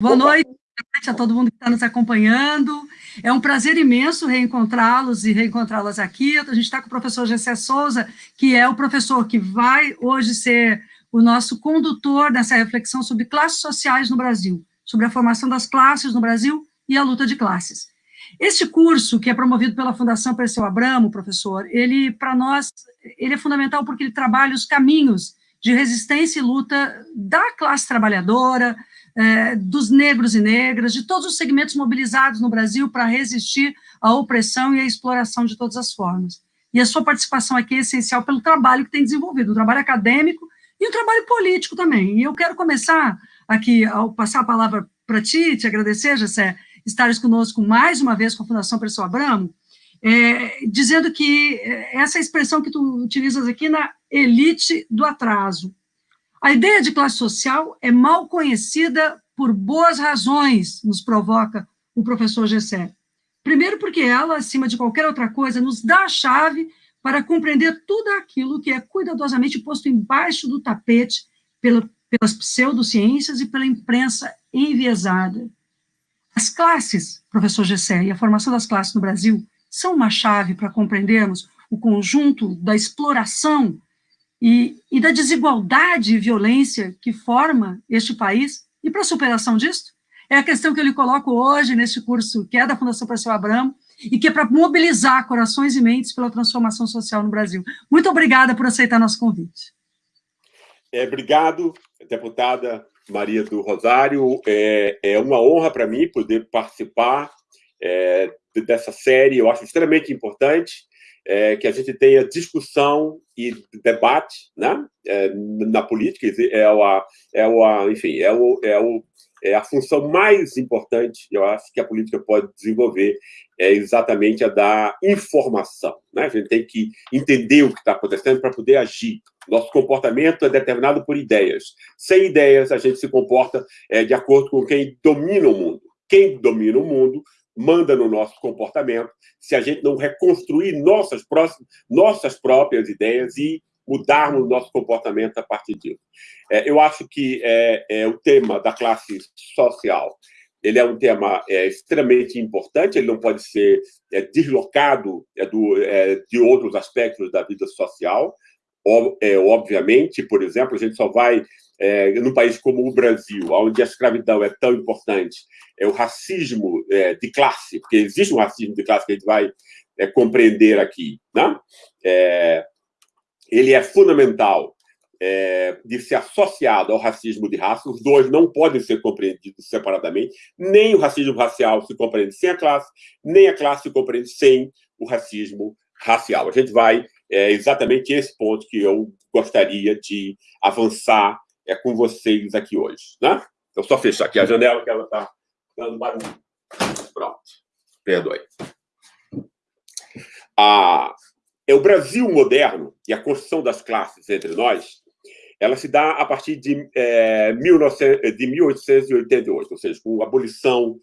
Boa noite a todo mundo que está nos acompanhando. É um prazer imenso reencontrá-los e reencontrá-las aqui. A gente está com o professor Gessé Souza, que é o professor que vai hoje ser o nosso condutor nessa reflexão sobre classes sociais no Brasil, sobre a formação das classes no Brasil e a luta de classes. Este curso, que é promovido pela Fundação Perseu Abramo, professor, ele, para nós, ele é fundamental porque ele trabalha os caminhos de resistência e luta da classe trabalhadora, é, dos negros e negras, de todos os segmentos mobilizados no Brasil para resistir à opressão e à exploração de todas as formas. E a sua participação aqui é essencial pelo trabalho que tem desenvolvido, um trabalho acadêmico e um trabalho político também. E eu quero começar aqui, ao passar a palavra para ti, te agradecer, Jessé, estares conosco mais uma vez com a Fundação Pessoa Abramo, é, dizendo que é, essa expressão que tu utilizas aqui na elite do atraso, a ideia de classe social é mal conhecida por boas razões, nos provoca o professor Gessé. Primeiro porque ela, acima de qualquer outra coisa, nos dá a chave para compreender tudo aquilo que é cuidadosamente posto embaixo do tapete pela, pelas pseudociências e pela imprensa enviesada. As classes, professor Gessé, e a formação das classes no Brasil são uma chave para compreendermos o conjunto da exploração e, e da desigualdade e violência que forma este país, e para a superação disso, é a questão que eu lhe coloco hoje neste curso, que é da Fundação Perseu Abramo, e que é para mobilizar corações e mentes pela transformação social no Brasil. Muito obrigada por aceitar nosso convite. É, obrigado, deputada Maria do Rosário. É, é uma honra para mim poder participar é, dessa série, eu acho extremamente importante é, que a gente tenha discussão e debate né, é, na política, é, o, é, o, enfim, é, o, é, o, é a função mais importante, eu acho, que a política pode desenvolver, é exatamente a da informação. Né? A gente tem que entender o que está acontecendo para poder agir. Nosso comportamento é determinado por ideias. Sem ideias, a gente se comporta é, de acordo com quem domina o mundo. Quem domina o mundo manda no nosso comportamento, se a gente não reconstruir nossas, próximas, nossas próprias ideias e mudarmos o nosso comportamento a partir disso. É, eu acho que é, é, o tema da classe social ele é um tema é, extremamente importante, ele não pode ser é, deslocado é, do, é, de outros aspectos da vida social. é, obviamente, por exemplo, a gente só vai é, num país como o Brasil, onde a escravidão é tão importante, é o racismo é, de classe, porque existe um racismo de classe que a gente vai é, compreender aqui, né? É, ele é fundamental é, de ser associado ao racismo de raça, os dois não podem ser compreendidos separadamente, nem o racismo racial se compreende sem a classe, nem a classe se compreende sem o racismo racial. A gente vai é exatamente esse ponto que eu gostaria de avançar é com vocês aqui hoje. Né? Eu só fechar aqui a janela, que ela está dando barulho. Pronto. Perdoe. Ah, é o Brasil moderno e a construção das classes entre nós, ela se dá a partir de, é, 19, de 1888, ou seja, com a abolição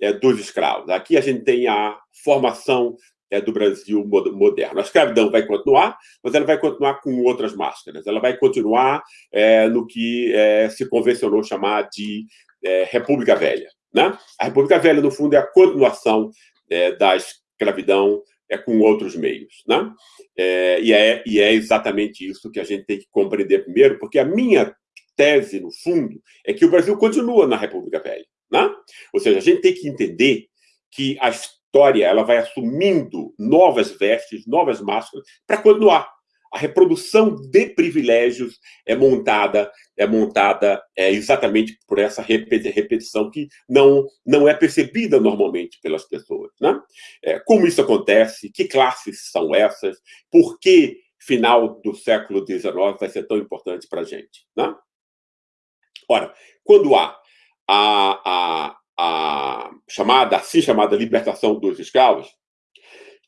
é, dos escravos. Aqui a gente tem a formação é, do Brasil moderno. A escravidão vai continuar, mas ela vai continuar com outras máscaras. Ela vai continuar é, no que é, se convencionou chamar de é, República Velha. Né? A República Velha, no fundo, é a continuação é, da escravidão é, com outros meios. Né? É, e, é, e é exatamente isso que a gente tem que compreender primeiro, porque a minha tese, no fundo, é que o Brasil continua na República Velha. Né? Ou seja, a gente tem que entender que a história ela vai assumindo novas vestes, novas máscaras, para continuar. A reprodução de privilégios é montada é montada é, exatamente por essa repetição que não, não é percebida normalmente pelas pessoas. Né? É, como isso acontece? Que classes são essas? Por que final do século XIX vai ser tão importante para a gente? Né? Ora, quando há a, a, a chamada, assim chamada libertação dos escravos,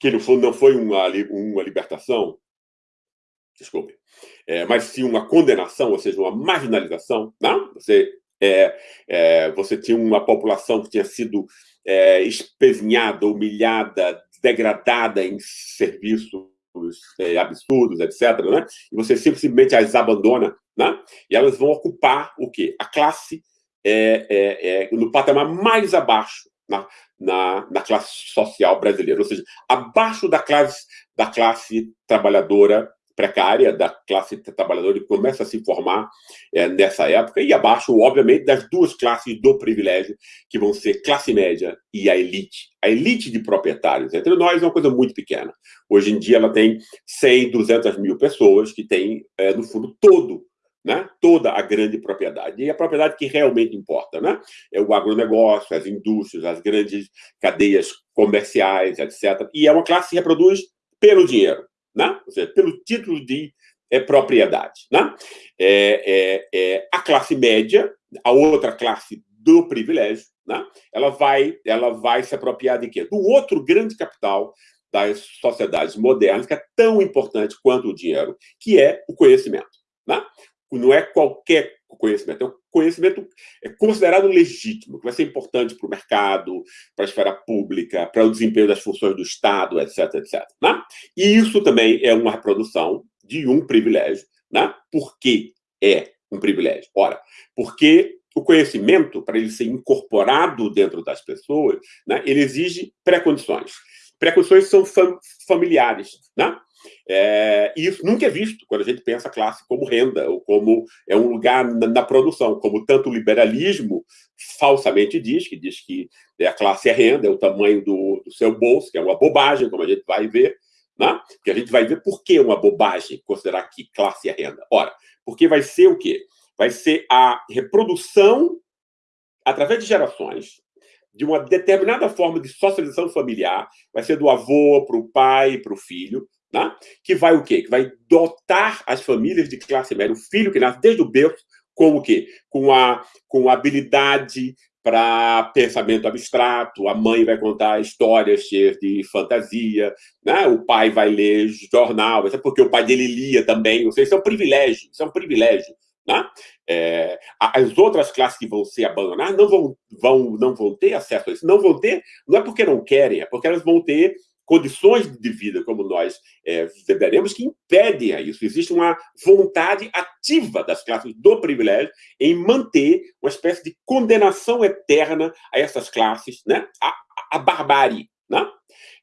que no fundo não foi uma, uma libertação, desculpe, é, mas sim uma condenação, ou seja, uma marginalização. Não? Você, é, é, você tinha uma população que tinha sido é, espezinhada, humilhada, degradada em serviços é, absurdos, etc. Né? E você simplesmente as abandona, né? e elas vão ocupar o quê? A classe é, é, é, no patamar mais abaixo na, na, na, classe social brasileira, ou seja, abaixo da classe, da classe trabalhadora precária, da classe trabalhadora que começa a se formar é, nessa época, e abaixo, obviamente, das duas classes do privilégio, que vão ser classe média e a elite. A elite de proprietários entre nós é uma coisa muito pequena. Hoje em dia ela tem 100, 200 mil pessoas que têm, é, no fundo, todo né? toda a grande propriedade. E a propriedade que realmente importa, né? É o agronegócio, as indústrias, as grandes cadeias comerciais, etc. E é uma classe que reproduz pelo dinheiro, né? Ou seja, pelo título de é, propriedade. Né? É, é, é, a classe média, a outra classe do privilégio, né? ela, vai, ela vai se apropriar de quê? Do outro grande capital das sociedades modernas, que é tão importante quanto o dinheiro, que é o conhecimento. Né? Não é qualquer conhecimento, é um conhecimento é considerado legítimo, que vai ser importante para o mercado, para a esfera pública, para o desempenho das funções do Estado, etc, etc. Né? E isso também é uma reprodução de um privilégio. Né? Por que é um privilégio? Ora, porque o conhecimento, para ele ser incorporado dentro das pessoas, né, ele exige pré-condições. Pré-condições são fam familiares. Né? É, e isso nunca é visto quando a gente pensa a classe como renda, ou como é um lugar na, na, produção, como tanto o liberalismo falsamente diz, que diz que a classe é renda, é o tamanho do, do seu bolso, que é uma bobagem, como a gente vai ver, né? porque a gente vai ver por que uma bobagem considerar que classe é renda. Ora, porque vai ser o quê? Vai ser a reprodução, através de gerações, de uma determinada forma de socialização familiar, vai ser do avô para o pai, para o filho, né? que vai o quê? Que vai dotar as famílias de classe média, o filho que nasce desde o berço, com o quê? Com a, com a habilidade para pensamento abstrato, a mãe vai contar histórias cheias de fantasia, né? o pai vai ler jornal, porque o pai dele lia também, ou seja, isso é um privilégio, isso é um privilégio. Né? É, as outras classes que vão ser abandonadas não vão, vão, não vão ter acesso a isso, não vão ter, não é porque não querem, é porque elas vão ter condições de vida, como nós é, que impedem a isso. Existe uma vontade ativa das classes do privilégio em manter uma espécie de condenação eterna a essas classes, né? a, a barbárie. Né?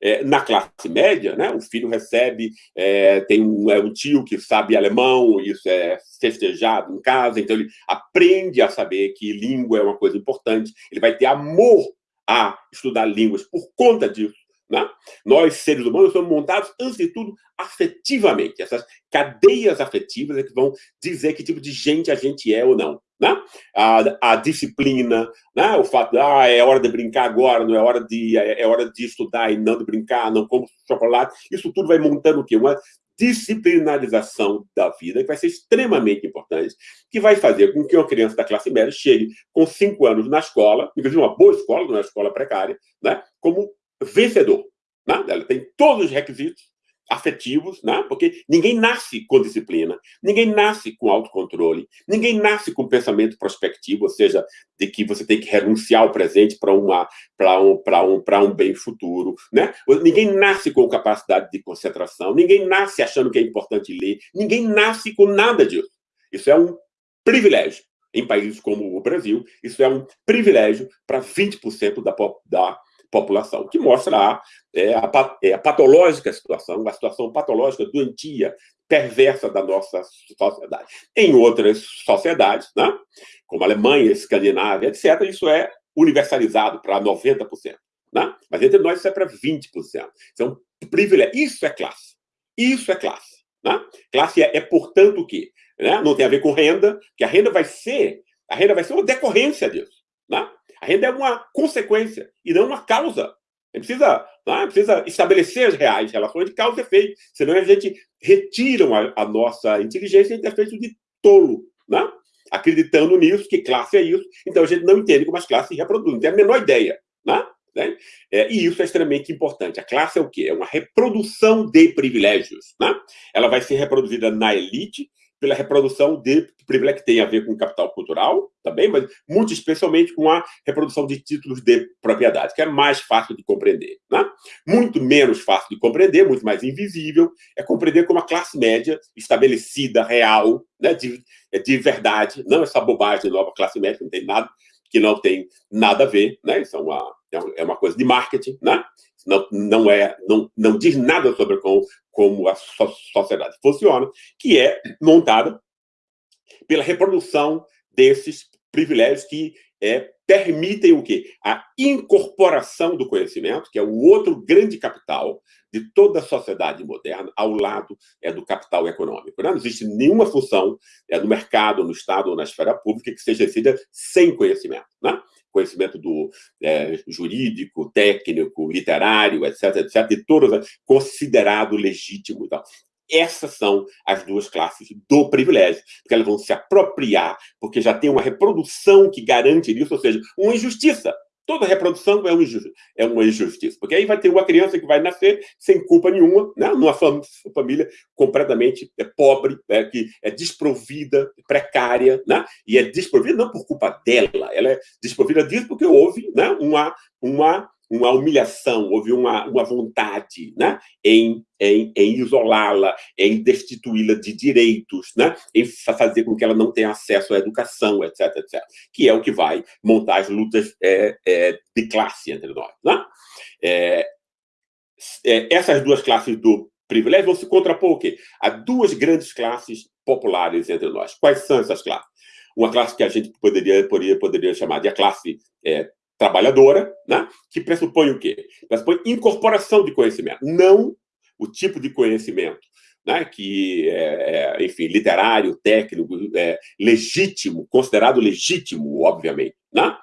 É, na classe média, né, o filho recebe, é, tem um, é, um, tio que sabe alemão, isso é festejado em casa, então ele aprende a saber que língua é uma coisa importante, ele vai ter amor a estudar línguas por conta disso. Né? Nós, seres humanos, somos montados, antes de tudo, afetivamente. Essas cadeias afetivas é que vão dizer que tipo de gente a gente é ou não. Né? A, a disciplina, né? o fato de ah, é hora de brincar agora, não é hora de, é, é hora de estudar e não de brincar, não como chocolate. Isso tudo vai montando o quê? Uma disciplinarização da vida, que vai ser extremamente importante, que vai fazer com que uma criança da classe média chegue com cinco anos na escola, inclusive uma boa escola, não é uma escola precária, né? como vencedor. Né? Ela tem todos os requisitos afetivos, né? porque ninguém nasce com disciplina, ninguém nasce com autocontrole, ninguém nasce com pensamento prospectivo, ou seja, de que você tem que renunciar ao presente para uma para um para um para um bem futuro, né? Ninguém nasce com capacidade de concentração, ninguém nasce achando que é importante ler, ninguém nasce com nada disso. Isso é um privilégio. Em países como o Brasil, isso é um privilégio para 20% da, da população, que mostra a, é, a, é, a patológica situação, a situação patológica, doentia, perversa da nossa sociedade. Em outras sociedades, né, como Alemanha, Escandinávia, etc., isso é universalizado para 90%. Né? Mas entre nós isso é para 20%. Isso é um privilégio. Isso é classe. Isso é classe. Né? Classe é, é, portanto, o quê? Né? Não tem a ver com renda, que a renda vai ser, a renda vai ser uma decorrência disso. Né? A renda é uma consequência e não uma causa. Gente precisa, né, precisa estabelecer as reais relações de causa e efeito, senão a gente retira a, a nossa inteligência e a gente é feito de tolo, né? acreditando nisso, que classe é isso, então a gente não entende como as classes se reproduzem, não tem a menor ideia. Né? Né? É, e isso é extremamente importante. A classe é o quê? É uma reprodução de privilégios. Né? Ela vai ser reproduzida na elite, pela reprodução de privilégio que tem a ver com capital cultural também, mas muito especialmente com a reprodução de títulos de propriedade, que é mais fácil de compreender. Né? Muito menos fácil de compreender, muito mais invisível, é compreender como a classe média estabelecida, real, né, de, é de verdade, não essa bobagem nova classe média, não tem nada, que não tem nada a ver, né? Isso é uma, é uma coisa de marketing, né? Não, não, é, não, não diz nada sobre como, como a sociedade funciona, que é montada pela reprodução desses privilégios que é, permitem o quê? A incorporação do conhecimento, que é o outro grande capital de toda a sociedade moderna, ao lado é, do capital econômico. Né? Não existe nenhuma função é, no mercado, no Estado ou na esfera pública que seja exercida sem conhecimento. Né? Conhecimento do é, jurídico, técnico, literário, etc., etc., de todas, considerado legítimo. Então, essas são as duas classes do privilégio, porque elas vão se apropriar, porque já tem uma reprodução que garante isso, ou seja, uma injustiça. Toda reprodução é uma, é uma injustiça, porque aí vai ter uma criança que vai nascer sem culpa nenhuma, né? numa família completamente é, pobre, né? que é desprovida, precária, né? e é desprovida não por culpa dela, ela é desprovida disso porque houve né? uma, uma uma humilhação, houve uma, uma vontade né, em, em, em isolá-la, em destituí-la de direitos, né, em fazer com que ela não tenha acesso à educação, etc, etc. Que é o que vai montar as lutas é, é, de classe entre nós. Né? É, é essas duas classes do privilégio vão se contrapor o quê? A duas grandes classes populares entre nós. Quais são essas classes? Uma classe que a gente poderia, poderia, poderia chamar de a classe é, trabalhadora, né? que pressupõe o quê? Pressupõe incorporação de conhecimento, não o tipo de conhecimento né, que, é, é, enfim, literário, técnico, é, legítimo, considerado legítimo, obviamente, né?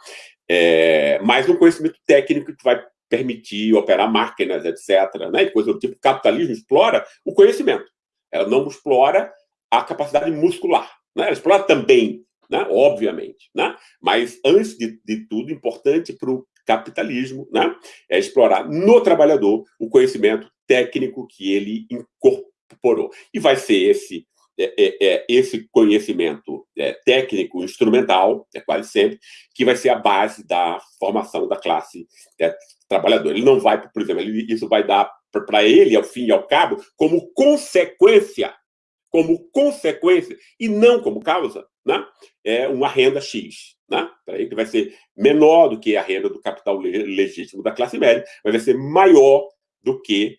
É, mas um conhecimento técnico que vai permitir operar máquinas, etc. Né, coisa do tipo. O capitalismo explora o conhecimento. Ela não explora a capacidade muscular. Né? Ela explora também né? obviamente. Né? Mas, antes de, de tudo, importante para o capitalismo né? é explorar no trabalhador o conhecimento técnico que ele incorporou. E vai ser esse é, é, é, esse conhecimento é, técnico, instrumental, é quase sempre, que vai ser a base da formação da classe é, trabalhadora. Ele não vai, por exemplo, ele, isso vai dar para ele, ao fim e ao cabo, como consequência como consequência e não como causa, né? é uma renda X. Né? Que vai ser menor do que a renda do capital legítimo da classe média, mas vai ser maior do que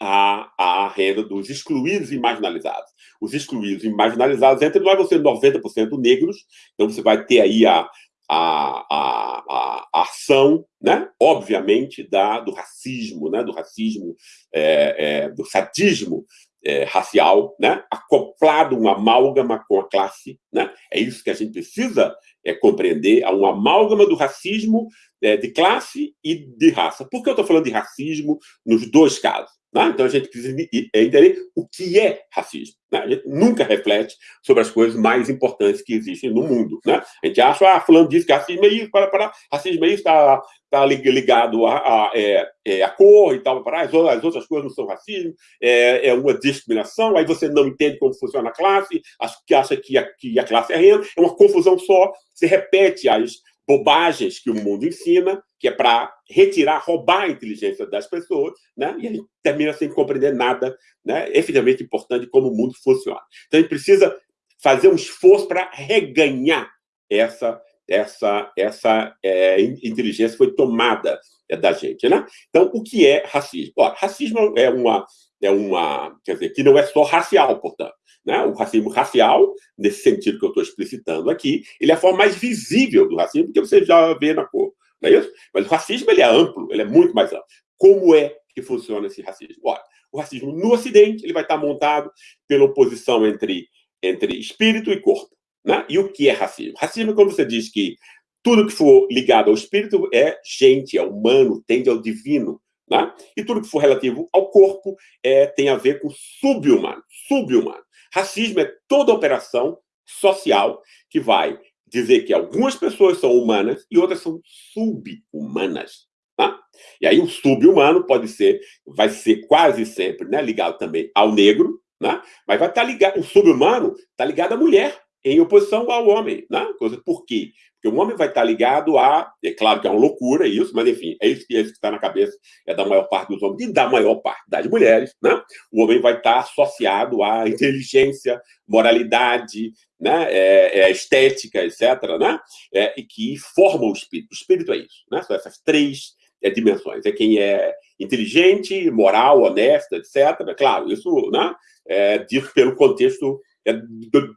a, a renda dos excluídos e marginalizados. Os excluídos e marginalizados, entre nós, vão ser 90% negros, então você vai ter aí a, a, a, a, ação, né? obviamente, da, do racismo, né? do racismo, é, é, do sadismo é, racial, né? acoplado, um amálgama com a classe. Né? É isso que a gente precisa é, compreender, há um amálgama do racismo é, de classe e de raça. Por que eu estou falando de racismo nos dois casos? Né? Então, a gente precisa entender o que é racismo. Né? A gente nunca reflete sobre as coisas mais importantes que existem no mundo. Né? A gente acha, ah, falando disso, que racismo é isso, para, para, racismo é isso, está tá ligado a, a, é, é, a cor e tal, para, as, as outras coisas não são racismo, é, é uma discriminação, aí você não entende como funciona a classe, acha que acha que a, que a classe é renda, é uma confusão só, se repete as bobagens que o mundo ensina, que é para retirar, roubar a inteligência das pessoas, né? e a gente termina sem compreender nada né? efetivamente importante como o mundo funciona. Então, a gente precisa fazer um esforço para reganhar essa, essa, essa é, inteligência que foi tomada é, da gente. Né? Então, o que é racismo? Ó, racismo é uma, é uma, quer dizer, que não é só racial, portanto. Né? O racismo racial, nesse sentido que eu estou explicitando aqui, ele é a forma mais visível do racismo, porque você já vê na cor, não é isso? Mas o racismo ele é amplo, ele é muito mais amplo. Como é que funciona esse racismo? Olha, o racismo no Ocidente ele vai estar montado pela oposição entre, entre espírito e corpo. Né? E o que é racismo? Racismo é quando você diz que tudo que for ligado ao espírito é gente, é humano, tende ao divino. Né? E tudo que for relativo ao corpo é, tem a ver com subhumano. Subhumano. Racismo é toda operação social que vai dizer que algumas pessoas são humanas e outras são subhumanas. Tá? E aí o subhumano pode ser, vai ser quase sempre né, ligado também ao negro, né? mas vai estar ligado, o subhumano está ligado à mulher. Em oposição ao homem. Né? Por quê? Porque o homem vai estar ligado a... É claro que é uma loucura isso, mas, enfim, é isso, é isso que está na cabeça é da maior parte dos homens e da maior parte das mulheres. Né? O homem vai estar associado à inteligência, moralidade, né? é, é estética, etc., né? É, e que formam o espírito. O espírito é isso. Né? São essas três é, dimensões. É quem é inteligente, moral, honesto, etc. Claro, isso né, é dito pelo contexto é,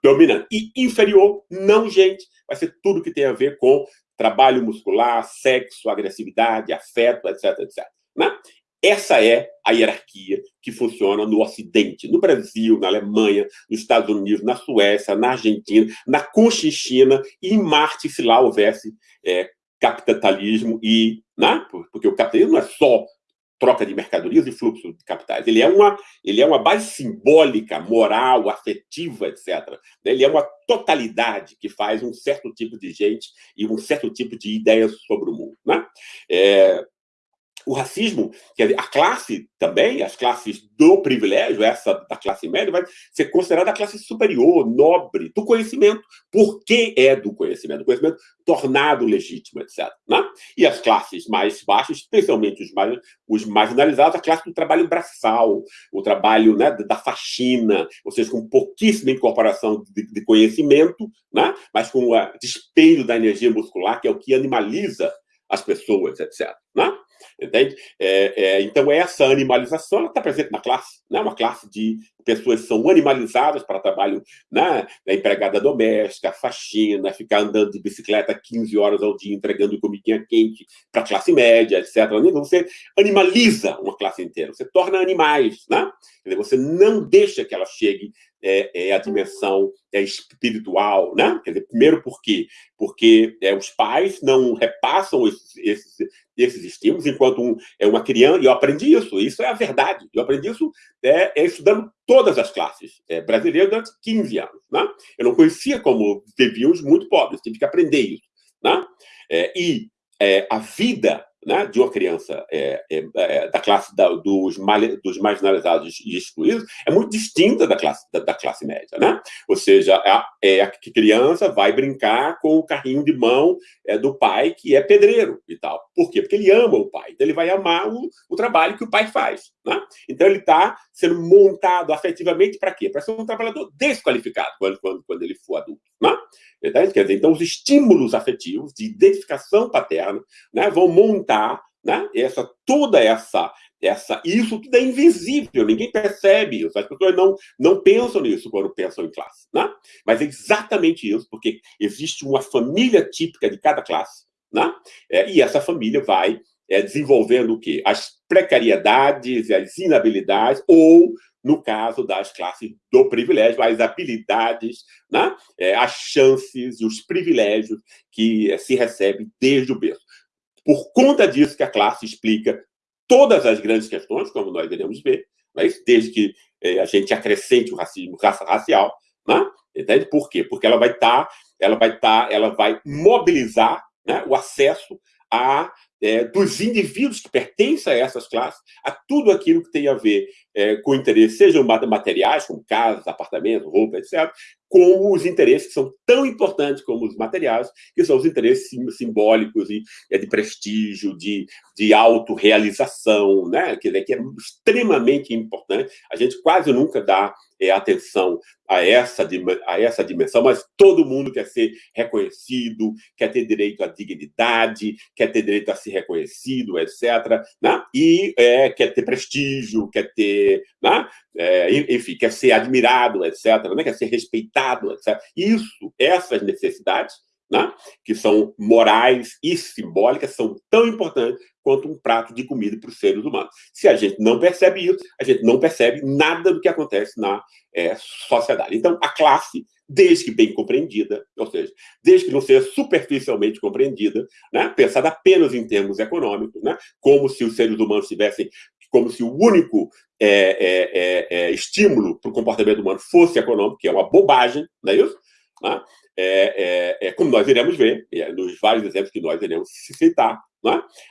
dominante. E inferior, não gente. Vai ser tudo que tem a ver com trabalho muscular, sexo, agressividade, afeto, etc, etc. Né? Essa é a hierarquia que funciona no Ocidente, no Brasil, na Alemanha, nos Estados Unidos, na Suécia, na Argentina, na Conchinchina e em Marte, se lá houvesse é, capitalismo e... Né? Porque o capitalismo não é só troca de mercadorias e fluxo de capitais. Ele é uma, ele é uma base simbólica, moral, afetiva, etc. Ele é uma totalidade que faz um certo tipo de gente e um certo tipo de ideias sobre o mundo. Né? É, o racismo, quer a classe também, as classes do privilégio, essa da classe média, vai ser considerada a classe superior, nobre, do conhecimento. Por que é do conhecimento? O conhecimento tornado legítimo, etc. Né? E as classes mais baixas, especialmente os, mais, os marginalizados, a classe do trabalho braçal, o trabalho né, da faxina, ou seja, com pouquíssima incorporação de, de conhecimento, né? mas com o despejo da energia muscular, que é o que animaliza as pessoas, etc. Né? Entende? É, é, então, essa animalização está presente na classe. Né? Uma classe de pessoas que são animalizadas para trabalho né? da empregada doméstica, faxina, ficar andando de bicicleta 15 horas ao dia, entregando comidinha quente para a classe média, etc. Então, você animaliza uma classe inteira, você torna animais. Né? Você não deixa que ela chegue é, é, a dimensão é, espiritual, né? Quer dizer, primeiro por quê? Porque é, os pais não repassam esses, esses, esses estímulos enquanto um, é uma criança, e eu aprendi isso, isso é a verdade, eu aprendi isso é, é estudando todas as classes é, brasileiras durante 15 anos, né? Eu não conhecia como viviam os muito pobres, tive que aprender isso, né? É, e a vida né, de uma criança é, é, é, da classe da, dos, dos marginalizados e excluídos é muito distinta da classe, da, da classe média. Né? Ou seja, a, é, a criança vai brincar com o carrinho de mão é, do pai, que é pedreiro e tal. Por quê? Porque ele ama o pai. Então, ele vai amar o, o trabalho que o pai faz. Né? Então, ele está sendo montado afetivamente para quê? Para ser um trabalhador desqualificado quando, quando, quando ele for adulto. Né? Quer dizer, então, os estímulos afetivos de identificação paterna né, vão montar né, essa, toda essa, essa... Isso tudo é invisível, ninguém percebe isso. As pessoas não, não pensam nisso quando pensam em classe. Né? Mas é exatamente isso, porque existe uma família típica de cada classe. Né? É, e essa família vai é, desenvolvendo o quê? As precariedades e as inabilidades, ou no caso das classes do privilégio, as habilidades, né? é, as chances e os privilégios que é, se recebem desde o berço. Por conta disso que a classe explica todas as grandes questões, como nós iremos ver, mas desde que é, a gente acrescente o racismo racial, né? Entende? Por quê? Porque ela vai estar, tá, ela vai estar, tá, ela vai mobilizar né, o acesso a é, dos indivíduos que pertencem a essas classes, a tudo aquilo que tem a ver é, com interesses, sejam materiais, como casas, apartamentos, roupa, etc., com os interesses que são tão importantes como os materiais, que são os interesses simbólicos e é, de prestígio, de, de autorrealização, né? que, que é extremamente importante. A gente quase nunca dá é, atenção a essa, a essa dimensão, mas todo mundo quer ser reconhecido, quer ter direito à dignidade, quer ter direito a ser reconhecido, etc. Né? E é, quer ter prestígio, quer ter... Né? É, enfim, quer ser admirado, etc. Né? Quer ser respeitado, etc. Isso, essas necessidades, né? que são morais e simbólicas, são tão importantes quanto um prato de comida para os seres humanos. Se a gente não percebe isso, a gente não percebe nada do que acontece na é, sociedade. Então, a classe, desde que bem compreendida, ou seja, desde que não seja superficialmente compreendida, né, pensada apenas em termos econômicos, né, como se os seres humanos tivessem, como se o único é, é, é, é estímulo para o comportamento humano fosse econômico, que é uma bobagem, não é isso? Né? É, é, é, como nós iremos ver, nos vários exemplos que nós iremos citar?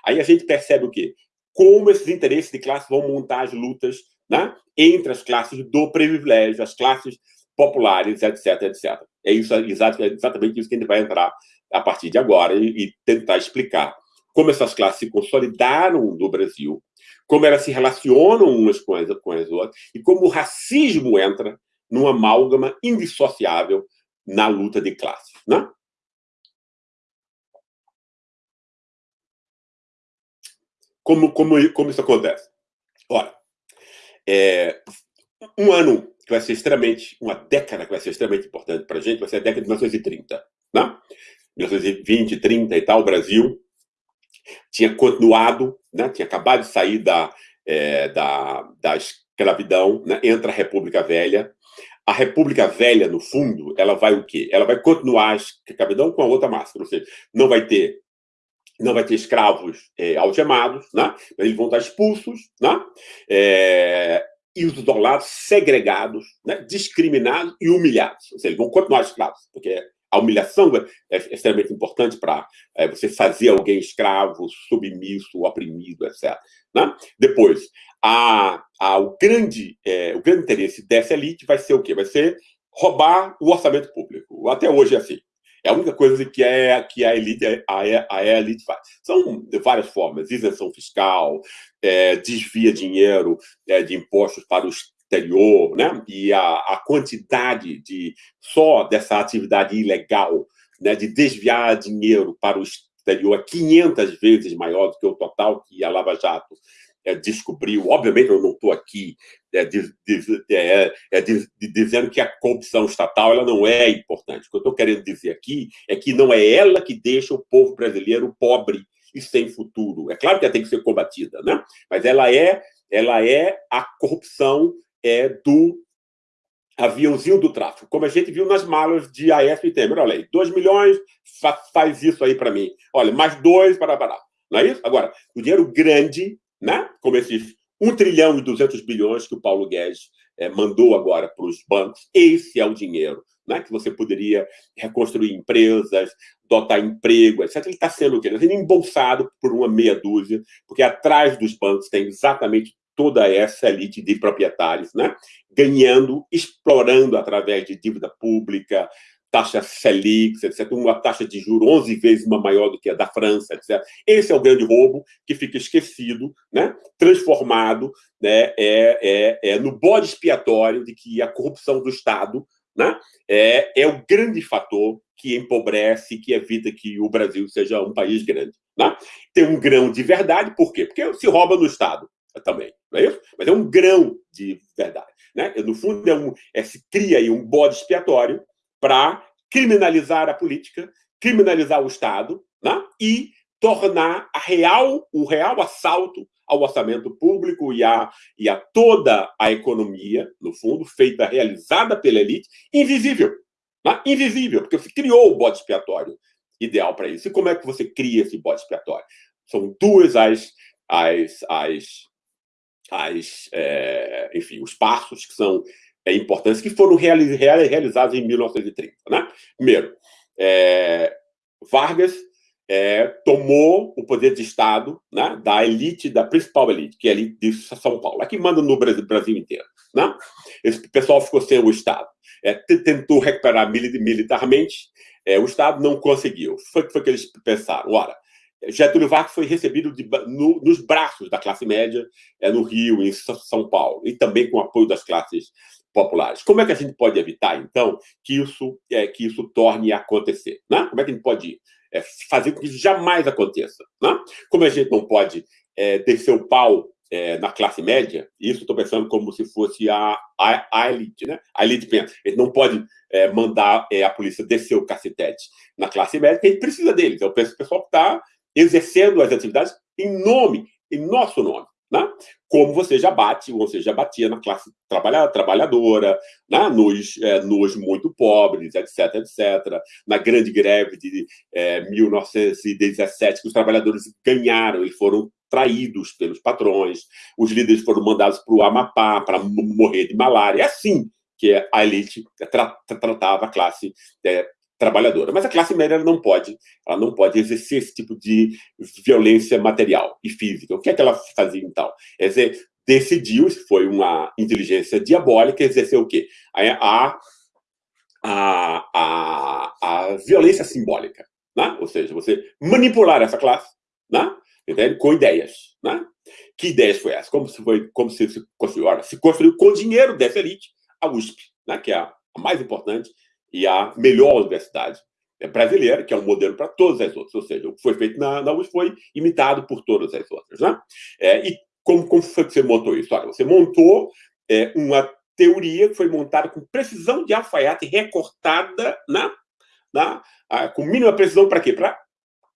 Aí a gente percebe o quê? Como esses interesses de classe vão montar as lutas né? entre as classes do privilégio, as classes populares, etc, etc. É isso, é exatamente isso que a gente vai entrar a partir de agora e, e tentar explicar como essas classes se consolidaram no Brasil, como elas se relacionam umas com as, com as outras e como o racismo entra numa amálgama indissociável na luta de classes. Né? Como, como, como isso acontece? Olha, é, um ano que vai ser extremamente, uma década que vai ser extremamente importante para a gente, vai ser a década de 1930. Né? 1920, 30 e tal, o Brasil tinha continuado, né? tinha acabado de sair da, é, da, da escravidão, né? entra a República Velha. A República Velha, no fundo, ela vai o quê? Ela vai continuar a escravidão com a outra máscara, ou seja, não vai ter não vai ter escravos é, algemados, né? eles vão estar expulsos, né? É, e os isolados segregados, né? discriminados e humilhados. Ou seja, eles vão continuar escravos, porque a humilhação é, é extremamente importante para é, você fazer alguém escravo, submisso, oprimido, etc. Né? Depois, a, a, o, grande, é, o grande interesse dessa elite vai ser o quê? Vai ser roubar o orçamento público. Até hoje é assim. É a única coisa que, é, que a, elite, a, a elite faz. São várias formas, isenção fiscal, é, desvia dinheiro é, de impostos para o exterior, né? e a, a quantidade de só dessa atividade ilegal, né, de desviar dinheiro para o exterior é 500 vezes maior do que o total que a Lava Jato é, descobriu. Obviamente, eu não estou aqui é, de, é, de, dizendo que a corrupção estatal ela não é importante. O que eu estou querendo dizer aqui é que não é ela que deixa o povo brasileiro pobre e sem futuro. É claro que ela tem que ser combatida, né? mas ela é, ela é a corrupção é, do aviãozinho do tráfico, como a gente viu nas malas de Aécio e Temer. Olha aí, 2 milhões, fa faz isso aí para mim. Olha, mais dois para parar. Não é isso? Agora, o dinheiro grande né? como esses 1 trilhão e 200 bilhões que o Paulo Guedes é, mandou agora para os bancos. Esse é o dinheiro né? que você poderia reconstruir empresas, dotar emprego, etc. Ele está sendo o quê? Está sendo embolsado por uma meia dúzia, porque atrás dos bancos tem exatamente toda essa elite de proprietários, né? ganhando, explorando através de dívida pública, taxa Selic, etc., uma taxa de juros 11 vezes maior do que a da França, etc. Esse é o grande roubo que fica esquecido, né? transformado né? é, é, é no bode expiatório de que a corrupção do Estado né? é, é o grande fator que empobrece, que evita que o Brasil seja um país grande. Né? Tem um grão de verdade, por quê? Porque se rouba no Estado também, não é isso? Mas é um grão de verdade. Né? No fundo, é um, é, se cria aí um bode expiatório para criminalizar a política, criminalizar o Estado né? e tornar a real, o real assalto ao orçamento público e a, e a toda a economia, no fundo, feita, realizada pela elite, invisível. Né? Invisível, porque você criou o bode expiatório ideal para isso. E como é que você cria esse bode expiatório? São duas as, as, as, as é, enfim, os passos que são é, importantes que foram realizados em 1930. Né? Primeiro, é, Vargas é, tomou o poder de Estado né, da elite, da principal elite, que é a elite de São Paulo, a que manda no Brasil, Brasil inteiro. Né? Esse pessoal ficou sem o Estado. É, tentou recuperar militarmente, é, o Estado não conseguiu. Foi, foi que eles pensaram, ora, Getúlio Vargas foi recebido de, no, nos braços da classe média é, no Rio, em São Paulo, e também com o apoio das classes populares. Como é que a gente pode evitar, então, que isso, é, que isso torne a acontecer? Né? Como é que a gente pode é, fazer com que isso jamais aconteça? Né? Como a gente não pode é, descer o pau é, na classe média, isso estou pensando como se fosse a, a, a, elite, né? A elite pensa, gente não pode é, mandar é, a polícia descer o cacetete na classe média, porque gente precisa deles. Eu penso que o pessoal está exercendo as atividades em nome, em nosso nome. Né? Como você já bate, ou você já batia na classe trabalhadora, né? nos, é, nos muito pobres, etc, etc. Na grande greve de é, 1917, que os trabalhadores ganharam, eles foram traídos pelos patrões, os líderes foram mandados para o Amapá para morrer de malária. É assim que a elite tra tratava a classe é, trabalhadora. Mas a classe média não pode, ela não pode exercer esse tipo de violência material e física. O que é que ela fazia, então? Quer dizer, decidiu, foi uma inteligência diabólica, exercer o quê? A, a, a, a, violência simbólica, né? ou seja, você manipular essa classe né? Entende? com ideias. Né? Que ideias foi essa? Como se, foi, como se, se construiu? Ora, se construiu com dinheiro dessa elite a USP, né? que é a mais importante e a melhor universidade brasileira, que é um modelo para todas as outras. Ou seja, o que foi feito na, na USP foi imitado por todas as outras. Né? É, e como, como foi que você montou isso? Olha, você montou é, uma teoria que foi montada com precisão de alfaiate recortada na, na, a, com mínima precisão para quê? Para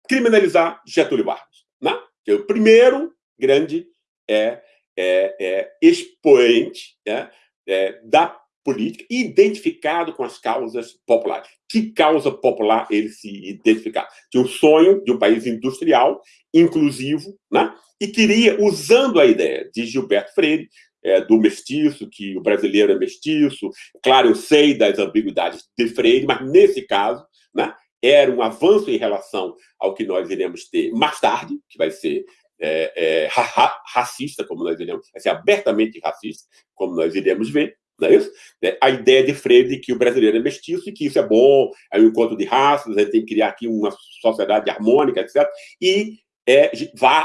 criminalizar Getúlio Vargas. Né? Que é o primeiro grande é, é, é expoente é, é, da política identificado com as causas populares. Que causa popular ele se identificar? Tinha o sonho de um país industrial, inclusivo, né? e queria, usando a ideia de Gilberto Freire, é, do mestiço, que o brasileiro é mestiço. Claro, eu sei das ambiguidades de Freire, mas nesse caso, né, era um avanço em relação ao que nós iremos ter mais tarde, que vai ser é, é, ra racista, como nós iremos, vai ser abertamente racista, como nós iremos ver, não é isso? É, a ideia de Freire de que o brasileiro é mestiço e que isso é bom, é um encontro de raças, a gente tem que criar aqui uma sociedade harmônica, etc. E é,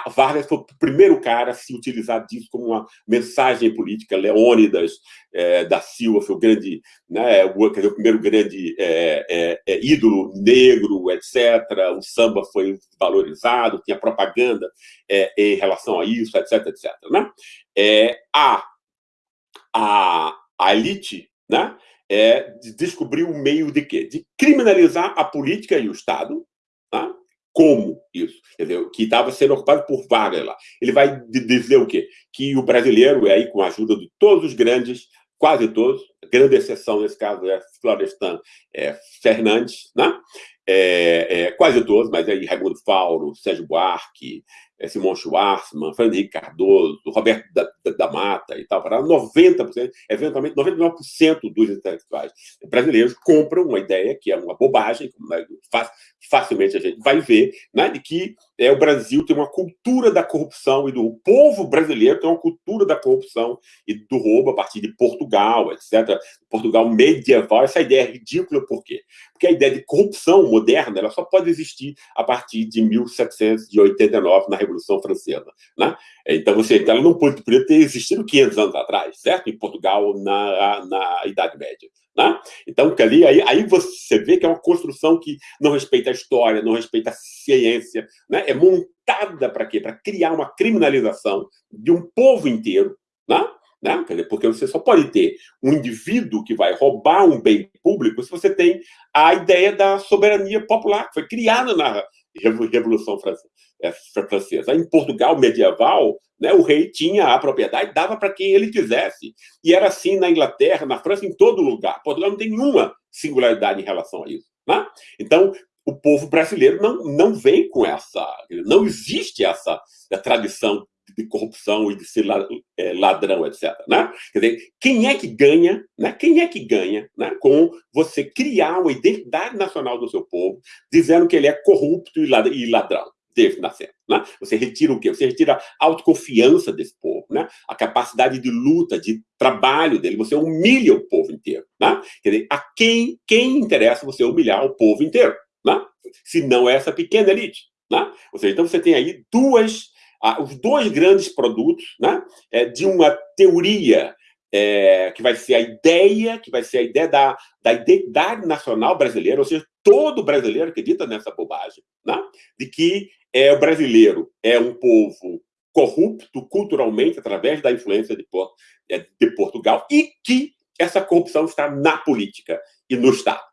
Vargas foi o primeiro cara a se utilizar disso como uma mensagem política. Leônidas é, da Silva foi o grande, né, o, dizer, o primeiro grande é, é, é, ídolo negro, etc. O samba foi valorizado, tinha propaganda é, em relação a isso, etc, etc. Né? a, a, a elite né, é, descobriu o meio de quê? De criminalizar a política e o Estado, tá? como isso, entendeu? que estava sendo ocupado por Vargas lá. Ele vai dizer o quê? Que o brasileiro, aí com a ajuda de todos os grandes, quase todos, grande exceção nesse caso é Florestan é, Fernandes, né? É, é, quase todos, mas aí Raimundo Fauro, Sérgio Buarque, é, Simão Schwarzman, Fernando Henrique Cardoso, Roberto da, da, da Mata e tal, para 90%, eventualmente 99% dos intelectuais brasileiros compram uma ideia que é uma bobagem, como facilmente a gente vai ver, né, de que é, o Brasil tem uma cultura da corrupção e do o povo brasileiro tem uma cultura da corrupção e do roubo a partir de Portugal, etc. Portugal medieval, essa ideia é ridícula, por quê? Porque a ideia de corrupção moderna ela só pode existir a partir de 1789, na Revolução Francesa. Né? Então, você, ela não poderia ter existido 500 anos atrás, certo? Em Portugal, na, na Idade Média. Né? Então, ali, aí, aí você vê que é uma construção que não respeita a história, não respeita a ciência, né? é montada para quê? Para criar uma criminalização de um povo inteiro, né? Né? Porque você só pode ter um indivíduo que vai roubar um bem público se você tem a ideia da soberania popular, que foi criada na Revolução é, Francesa. Em Portugal medieval, né, o rei tinha a propriedade, dava para quem ele quisesse. E era assim na Inglaterra, na França, em todo lugar. Portugal não tem nenhuma singularidade em relação a isso. Né? Então, o povo brasileiro não, não vem com essa... Não existe essa tradição de corrupção e de ser é, ladrão, etc. Né? Quer dizer, quem é que ganha, né? quem é que ganha né? com você criar uma identidade nacional do seu povo, dizendo que ele é corrupto e ladrão? desde nascer. Né? Você retira o quê? Você retira a autoconfiança desse povo, né? a capacidade de luta, de trabalho dele, você humilha o povo inteiro. Né? Quer dizer, a quem, quem interessa você humilhar o povo inteiro? Né? Se não é essa pequena elite. Né? Ou seja, então você tem aí duas ah, os dois grandes produtos né, é, de uma teoria é, que vai ser a ideia, que vai ser a ideia da, da identidade nacional brasileira, ou seja, todo brasileiro acredita nessa bobagem, né, de que é, o brasileiro é um povo corrupto culturalmente através da influência de, é, de Portugal e que essa corrupção está na política e no Estado.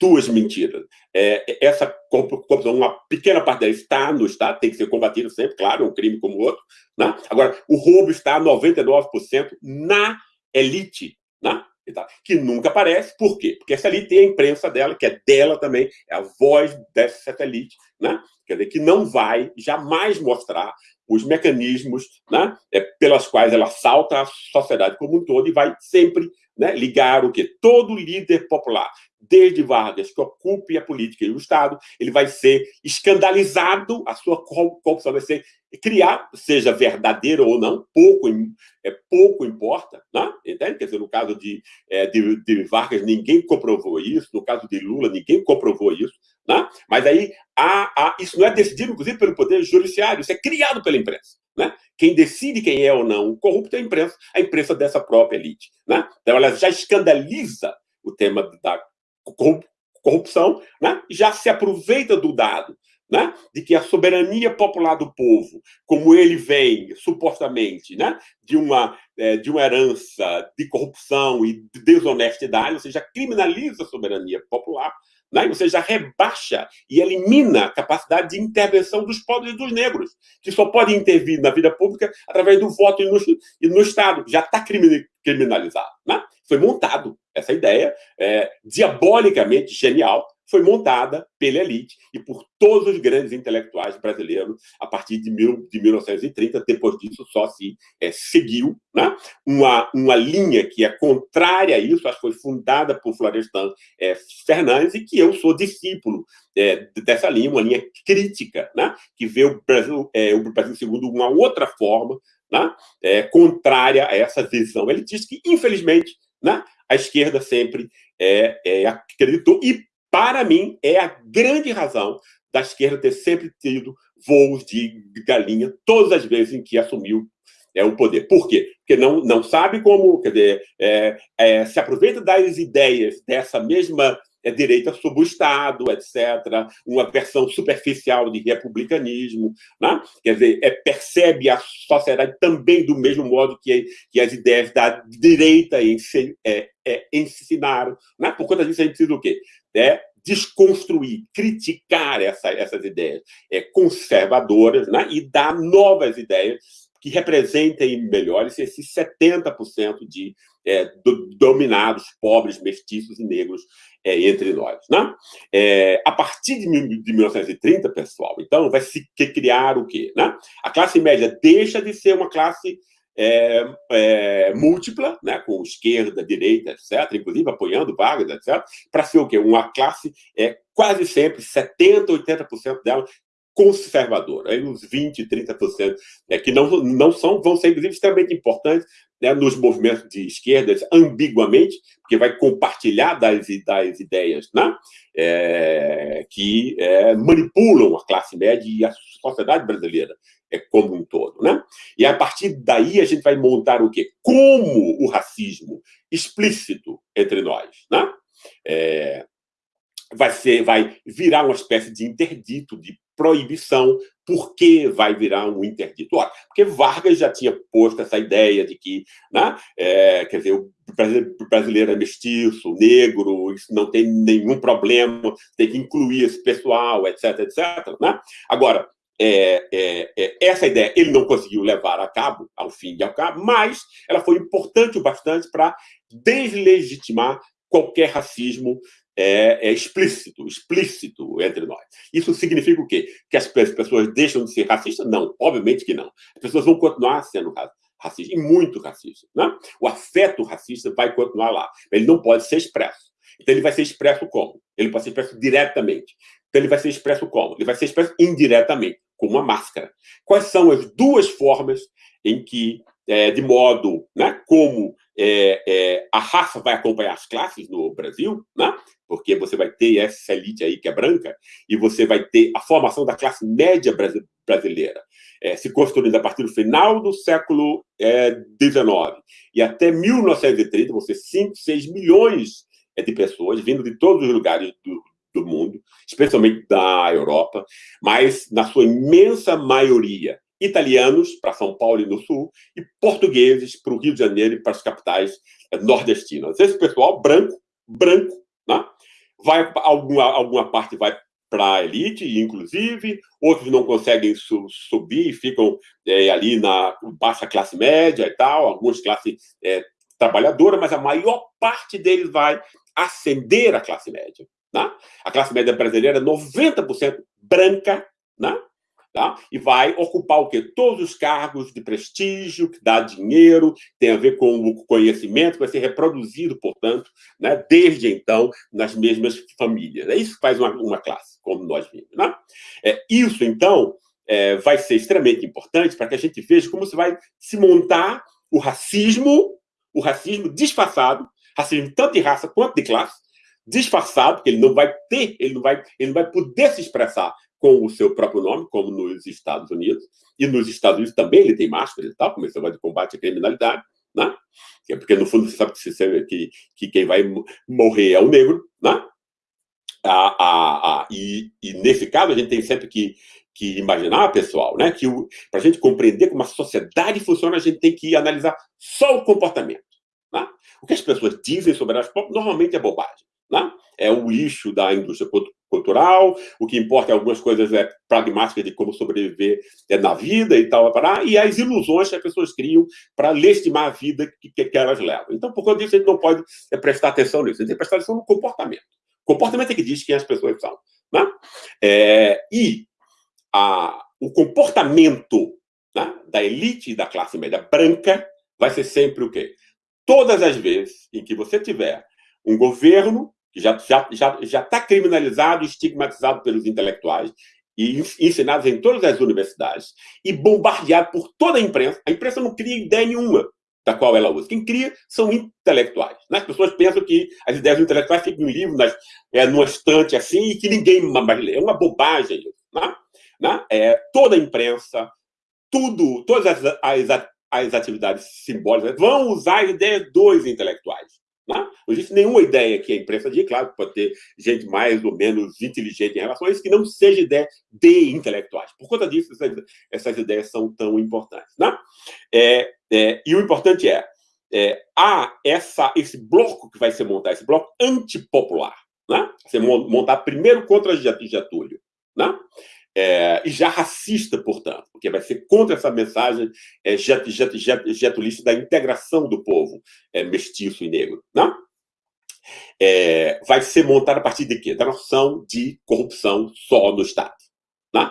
Duas mentiras. É, essa corrupção, uma pequena parte dela está no Estado, tem que ser combatida sempre, claro, um crime como outro. Né? Agora, o roubo está 99% na elite, né? que nunca aparece. Por quê? Porque essa elite tem a imprensa dela, que é dela também, é a voz dessa elite, né? Quer dizer, que não vai jamais mostrar os mecanismos né, é, pelas quais ela salta a sociedade como um todo e vai sempre né, ligar o que todo líder popular desde Vargas, que ocupe a política e o Estado, ele vai ser escandalizado, a sua corrupção vai ser criar, seja verdadeiro ou não, pouco, é, pouco importa, né? entende? Quer dizer, no caso de, é, de, de, Vargas, ninguém comprovou isso, no caso de Lula, ninguém comprovou isso, né? mas aí há, há, isso não é decidido, inclusive, pelo Poder Judiciário, isso é criado pela imprensa. Né? Quem decide quem é ou não o corrupto é a imprensa, a imprensa dessa própria elite. Né? Então, ela já escandaliza o tema da corrupção, né? já se aproveita do dado né? de que a soberania popular do povo, como ele vem, supostamente, né? de, uma, é, de uma herança de corrupção e de desonestidade, ou seja, criminaliza a soberania popular, né? você já rebaixa e elimina a capacidade de intervenção dos pobres e dos negros, que só podem intervir na vida pública através do voto e no, e no Estado. Já está criminalizado. Né? Foi montado essa ideia, é, diabolicamente genial, foi montada pela elite e por todos os grandes intelectuais brasileiros a partir de, mil, de 1930. Depois disso, só se é, seguiu né? uma, uma linha que é contrária a isso, acho que foi fundada por Florestan é, Fernandes, e que eu sou discípulo é, dessa linha, uma linha crítica, né? que vê o Brasil, é, o Brasil segundo uma outra forma, né? É, contrária a essa visão elitista que, infelizmente, né? a esquerda sempre é, é, acreditou e para mim, é a grande razão da esquerda ter sempre tido voos de galinha todas as vezes em que assumiu é, o poder. Por quê? Porque não, não sabe como, quer dizer, é, é, se aproveita das ideias dessa mesma é, direita sobre o Estado, etc., uma versão superficial de republicanismo, né? quer dizer, é, percebe a sociedade também do mesmo modo que, que as ideias da direita é, é, ensinaram. Né? Por conta disso, a gente precisa do quê? é desconstruir, criticar essa, essas ideias é, conservadoras né, e dar novas ideias que representem melhores esses 70% de é, do, dominados, pobres, mestiços e negros é, entre nós. Né? É, a partir de, de 1930, pessoal, então, vai se criar o quê? Né? A classe média deixa de ser uma classe é, é, múltipla, né, com esquerda, direita, etc., inclusive apoiando Vargas, etc., para ser o quê? Uma classe é, quase sempre, 70%, 80% dela, conservadora. Aí uns 20%, 30% é, que não, não são, vão ser, inclusive, extremamente importantes né, nos movimentos de esquerda, ambiguamente, porque vai compartilhar das, das ideias né, é, que é, manipulam a classe média e a sociedade brasileira é, como um todo. Né? E a partir daí a gente vai montar o quê? Como o racismo explícito entre nós né? É, vai, ser, vai virar uma espécie de interdito, de proibição. Por que vai virar um interdito? Ora, porque Vargas já tinha posto essa ideia de que, né, é, quer dizer, o brasileiro é mestiço, negro, isso não tem nenhum problema, tem que incluir esse pessoal, etc, etc. Né? Agora, é, é, é, essa ideia ele não conseguiu levar a cabo, ao fim e ao cabo, mas ela foi importante o bastante para deslegitimar qualquer racismo é, é, explícito, explícito entre nós. Isso significa o quê? Que as pessoas deixam de ser racistas? Não, obviamente que não. As pessoas vão continuar sendo racistas, e muito racistas. Né? O afeto racista vai continuar lá, ele não pode ser expresso. Então, ele vai ser expresso como? Ele pode ser expresso diretamente. Então, ele vai ser expresso como? Ele vai ser expresso indiretamente, com uma máscara. Quais são as duas formas em que, é, de modo né, como é, é, a raça vai acompanhar as classes no Brasil, né? Porque você vai ter essa elite aí que é branca, e você vai ter a formação da classe média brasileira, é, se construindo a partir do final do século XIX é, e até 1930, você 5, 6 milhões é, de pessoas vindo de todos os lugares do, do mundo, especialmente da Europa, mas na sua imensa maioria italianos para São Paulo e no Sul e portugueses para o Rio de Janeiro e para as capitais eh, nordestinas. Esse pessoal branco, branco, né? vai alguma alguma parte vai para a elite, inclusive, outros não conseguem su subir, ficam é, ali na baixa classe média e tal, algumas classe é, trabalhadora, mas a maior parte deles vai ascender a classe média. Né? A classe média brasileira é 90% branca, né? Tá? E vai ocupar o quê? Todos os cargos de prestígio, que dá dinheiro, tem a ver com o conhecimento, vai ser reproduzido, portanto, né, desde então, nas mesmas famílias. É isso que faz uma, uma classe, como nós vimos. Né? É, isso, então, é, vai ser extremamente importante para que a gente veja como se vai se montar o racismo, o racismo disfarçado, racismo tanto de raça quanto de classe, disfarçado, porque ele não vai ter, ele não vai, ele não vai poder se expressar com o seu próprio nome, como nos Estados Unidos. E nos Estados Unidos também ele tem máscara e tal, como esse negócio de combate à criminalidade, né? É porque, no fundo, você sabe que, que, que quem vai morrer é o negro, né? Ah, ah, ah, e, e, nesse caso, a gente tem sempre que, que imaginar, pessoal, né, que para a gente compreender como a sociedade funciona, a gente tem que analisar só o comportamento. Né? O que as pessoas dizem sobre elas normalmente é bobagem. Né? É o lixo da indústria cultural, o que importa é algumas coisas é pragmáticas de como sobreviver é, na vida e tal, e as ilusões que as pessoas criam para legitimar a vida que, que, que, elas levam. Então, por causa disso, a gente não pode é, prestar atenção nisso, a gente tem que prestar atenção no comportamento. O comportamento é que diz quem as pessoas são. Né? É, e a, o comportamento né, da elite e da classe média branca vai ser sempre o quê? Todas as vezes em que você tiver um governo já está já, já, já tá criminalizado estigmatizado pelos intelectuais e ensinados em todas as universidades e bombardeado por toda a imprensa, a imprensa não cria ideia nenhuma da qual ela usa. Quem cria são intelectuais. Né? As pessoas pensam que as ideias intelectuais ficam em livro, nas, é, numa estante assim, e que ninguém mais lê. É uma bobagem isso. Né? Né? É, toda a imprensa, tudo, todas as, as, as atividades simbólicas vão usar as ideias dos intelectuais. Né? Não existe nenhuma ideia que a imprensa diga, claro, pode ter gente mais ou menos inteligente em relação a isso, que não seja ideia de intelectuais. Por conta disso, essas, essas ideias são tão importantes. Né? É, é, e o importante é, é, há essa, esse bloco que vai ser montado, esse bloco antipopular. Né? Você montar primeiro contra Getúlio. Né? É, e já racista, portanto, porque vai ser contra essa mensagem é, jet, jet, jet, da integração do povo é, mestiço e negro. Né? É, vai ser montada a partir de quê? Da noção de corrupção só no Estado. Né?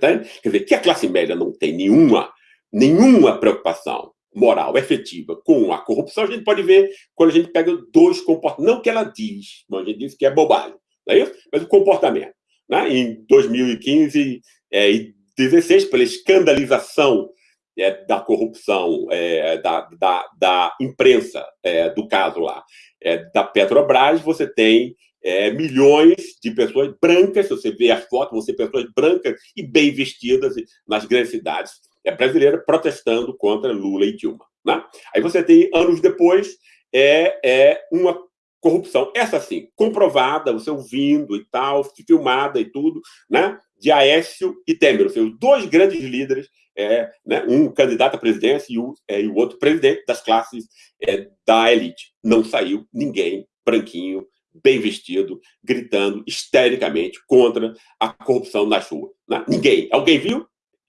Quer dizer, que a classe média não tem nenhuma, nenhuma preocupação moral efetiva com a corrupção, a gente pode ver quando a gente pega dois comportamentos, não que ela diz, mas a gente diz que é bobagem, não é isso? Mas o comportamento né, em 2015 é, e 2016, pela escandalização é, da corrupção é, da, da, da, imprensa é, do caso lá é, da Petrobras, você tem é, milhões de pessoas brancas, se você vê as fotos, você pessoas brancas e bem vestidas nas grandes cidades brasileiras protestando contra Lula e Dilma. Né? Aí você tem, anos depois, é, é uma corrupção. Essa sim, comprovada, você ouvindo e tal, filmada e tudo, né? De Aécio e Temer, os dois grandes líderes, é, né? um candidato à presidência e o, é, e o outro presidente das classes é, da elite. Não saiu ninguém branquinho, bem vestido, gritando histericamente contra a corrupção nas ruas. Né? Ninguém. Alguém viu?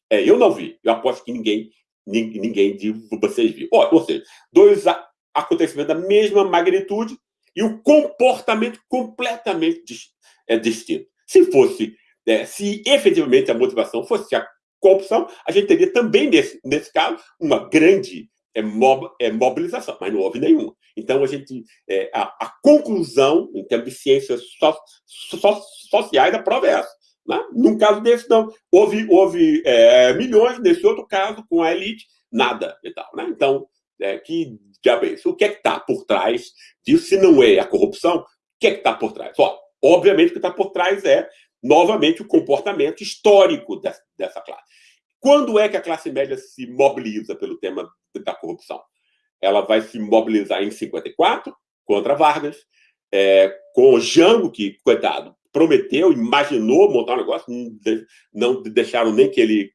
É, eu não vi. Eu aposto que ninguém, ninguém de vocês viu. Ou, ou seja, dois acontecimentos da mesma magnitude, e o comportamento completamente é, distinto. Se fosse, é, se efetivamente a motivação fosse a corrupção, a gente teria também, nesse, nesse caso, uma grande é, mob, é, mobilização, mas não houve nenhuma. Então, a gente, é, a, a, conclusão, em termos de ciências so, so, sociais, da prova é essa. Né? Num caso desse, não. Houve, houve é, milhões, nesse outro caso, com a elite, nada e tal. Né? Então, é, que diabo é isso? O que é que está por trás disso? Se não é a corrupção, o que é que está por trás? Ó, obviamente, o que está por trás é, novamente, o comportamento histórico dessa, dessa classe. Quando é que a classe média se mobiliza pelo tema da corrupção? Ela vai se mobilizar em 54, contra Vargas, é, com o Jango, que, coitado, prometeu, imaginou montar um negócio, não deixaram nem que ele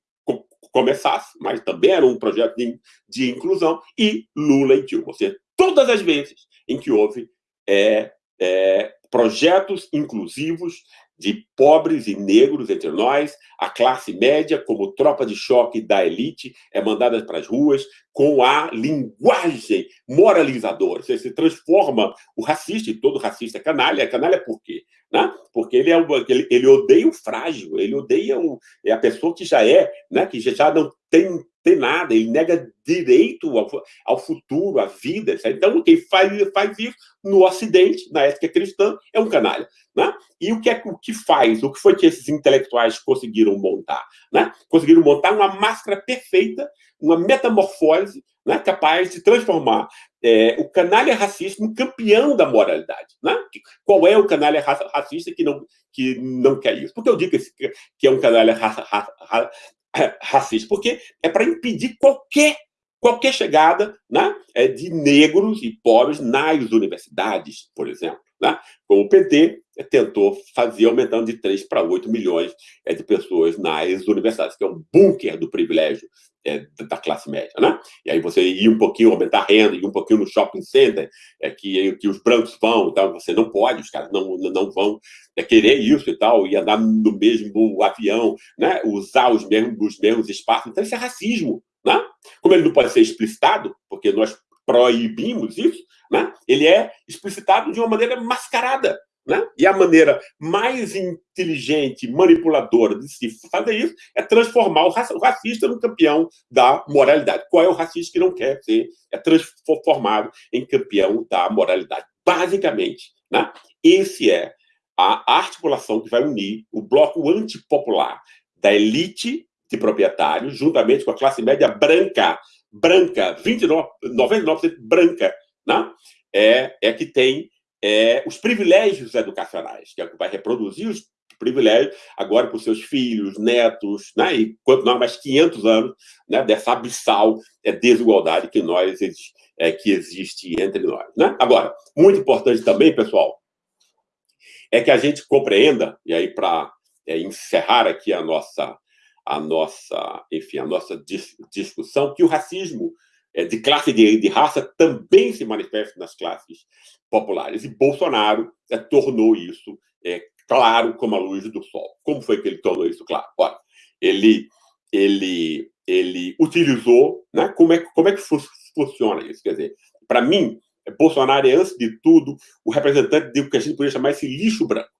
começasse, mas também era um projeto de, de inclusão, e Lula e Dilma. Ou seja, todas as vezes em que houve é, é, projetos inclusivos de pobres e negros entre nós, a classe média, como tropa de choque da elite, é mandada para as ruas com a linguagem moralizadora. Você se transforma o racista, e todo racista é canalha. Canalha por quê? Né? Porque ele, é, ele, ele odeia o frágil, ele odeia o, é a pessoa que já é, né? que já não tem tem nada, ele nega direito ao, ao futuro, à vida. Sabe? Então, quem faz, faz isso no Ocidente, na ética cristã, é um canalha. Né? E o que é o que faz? O que foi que esses intelectuais conseguiram montar? Né? Conseguiram montar uma máscara perfeita, uma metamorfose né? capaz de transformar é, o canalha racista um campeão da moralidade. Né? Qual é o canalha racista que não, que não quer isso? Porque eu digo que, é um canalha racista, porque é para impedir qualquer qualquer chegada né, é, de negros e pobres nas universidades, por exemplo. Né? Como o PT tentou fazer, aumentando de 3 para 8 milhões é, de pessoas nas universidades, que é um bunker do privilégio é, da classe média. Né? E aí você ir um pouquinho, aumentar a renda, ir um pouquinho no shopping center, é, que, que os brancos vão, então você não pode, os caras não, não vão é, querer isso e tal, e andar no mesmo avião, né? usar os mesmos, os mesmos espaços. Então isso é racismo. Né? Como ele não pode ser explicitado, porque nós proibimos isso, né? ele é explicitado de uma maneira mascarada. Né? E a maneira mais inteligente, manipuladora de se fazer isso é transformar o racista no campeão da moralidade. Qual é o racista que não quer ser é transformado em campeão da moralidade? Basicamente, né? esse é a articulação que vai unir o bloco antipopular da elite de proprietários, juntamente com a classe média branca, branca, 29, 99% branca, né? é, é que tem é, os privilégios educacionais, que é que vai reproduzir os privilégios agora para os seus filhos, netos, né? e quanto nós mais 500 anos né? dessa abissal é, desigualdade que nós é, que existe entre nós. Né? Agora, muito importante também, pessoal, é que a gente compreenda, e aí para é, encerrar aqui a nossa a nossa, enfim, a nossa dis discussão, que o racismo de classe de, de raça também se manifesta nas classes populares. E Bolsonaro é, tornou isso é, claro como a luz do sol. Como foi que ele tornou isso claro? Olha, ele, ele, ele utilizou... Né, como, é, como é que fu funciona isso? Quer dizer, para mim, Bolsonaro é, antes de tudo, o representante do que a gente poderia chamar esse lixo branco.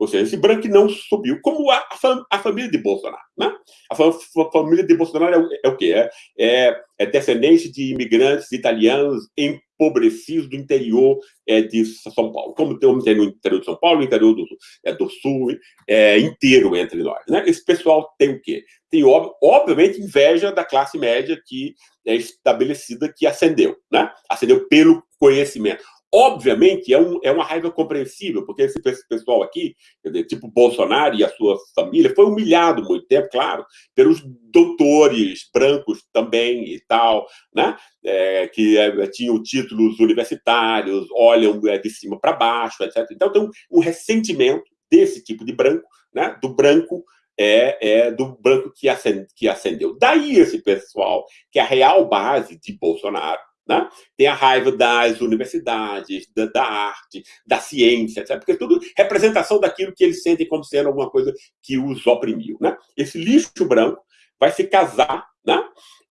Ou seja, esse branco não subiu, como a, a, a família de Bolsonaro. Né? A, a família de Bolsonaro é, é o quê? É, é, é, descendente de imigrantes italianos empobrecidos do interior é, de São Paulo. Como tem no interior de São Paulo, no interior do, é, do Sul, é, inteiro entre nós. Né? Esse pessoal tem o quê? Tem, ob, obviamente, inveja da classe média que é estabelecida, que ascendeu. Né? Ascendeu pelo conhecimento. Obviamente, é, um, é uma raiva compreensível, porque esse pessoal aqui, dizer, tipo Bolsonaro e a sua família, foi humilhado muito tempo, claro, pelos doutores brancos também e tal, né? É, que é, tinham títulos universitários, olham é, de cima para baixo, etc. Então, tem um, um ressentimento desse tipo de branco, né? do branco é, é, do branco que, que acendeu. Daí esse pessoal, que é a real base de Bolsonaro, né? Tem a raiva das universidades, da, da, arte, da ciência, etc. porque tudo representação daquilo que eles sentem como sendo alguma coisa que os oprimiu. Né? Esse lixo branco vai se casar né?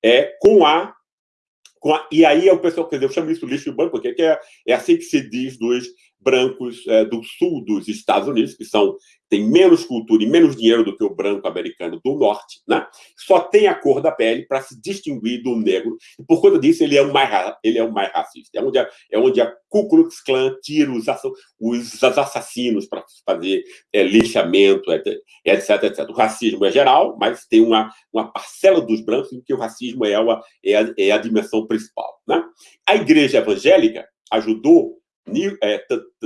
é, com a a, e aí é o pessoal, quer dizer, eu chamo isso lixo branco, porque é, é assim que se diz dos brancos é, do sul dos Estados Unidos, que são tem menos cultura e menos dinheiro do que o branco americano do norte, né? só tem a cor da pele para se distinguir do negro, e por conta disso ele é o mais, ele é o mais racista. É onde a, é onde a Ku Klux Klan tira os, os assassinos para fazer é, lixamento, etc, etc. O racismo é geral, mas tem uma, uma parcela dos brancos em que o racismo é, uma, é, a, é a dimensão principal. Né? A igreja evangélica ajudou é,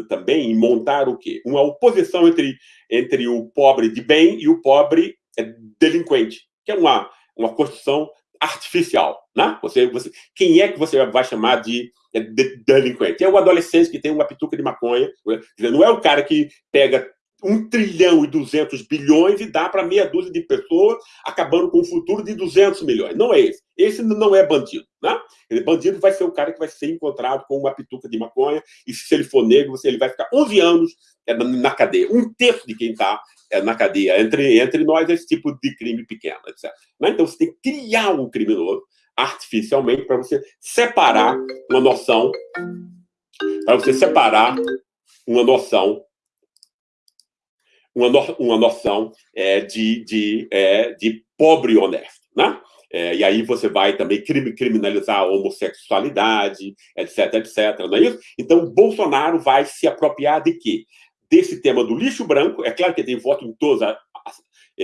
também em montar o quê? Uma oposição entre, entre o pobre de bem e o pobre é, delinquente, que é uma, uma construção artificial, né? Você, você, quem é que você vai chamar de, é, de delinquente? É o adolescente que tem uma pituca de maconha, não é o cara que pega um trilhão e 200 bilhões e dá para meia dúzia de pessoas, acabando com o futuro de 200 milhões. Não é esse. Esse não é bandido. Né? Bandido vai ser o cara que vai ser encontrado com uma pituca de maconha, e se ele for negro, ele vai ficar 11 anos é, na cadeia. Um terço de quem está é, na cadeia. Entre, entre nós, esse tipo de crime pequeno, etc. Né? Então, você tem que criar um criminoso artificialmente para você separar uma noção, para você separar uma noção uma, no, uma noção é, de, de, é, de pobre honesto. Né? É, e aí você vai também criminalizar a homossexualidade, etc, etc, não é isso? Então, Bolsonaro vai se apropriar de quê? Desse tema do lixo branco, é claro que tem voto em todas as,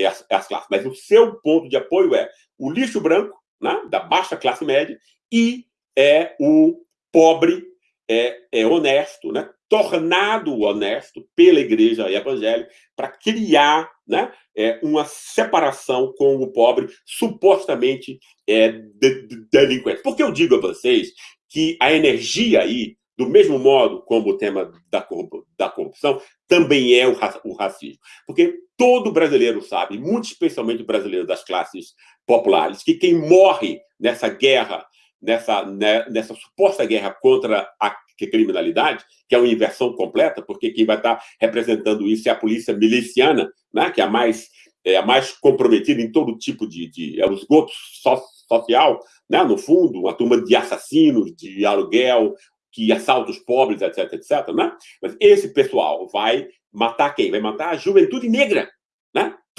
as, as classes, mas o seu ponto de apoio é o lixo branco, né, da baixa classe média, e é o pobre é, é honesto, né, tornado honesto pela igreja evangélica para criar né, é, uma separação com o pobre supostamente é, de, de, delinquente. Porque eu digo a vocês que a energia aí, do mesmo modo como o tema da, da corrupção, também é o, o racismo. Porque todo brasileiro sabe, muito especialmente o brasileiro das classes populares, que quem morre nessa guerra, nessa, né, nessa suposta guerra contra a criminalidade, que é uma inversão completa, porque quem vai estar representando isso é a polícia miliciana, né, que é a mais, é a mais comprometida em todo tipo de... de é esgoto so, social, né, no fundo, uma turma de assassinos, de aluguel, que assalta os pobres, etc, etc. Né? Mas esse pessoal vai matar quem? Vai matar a juventude negra.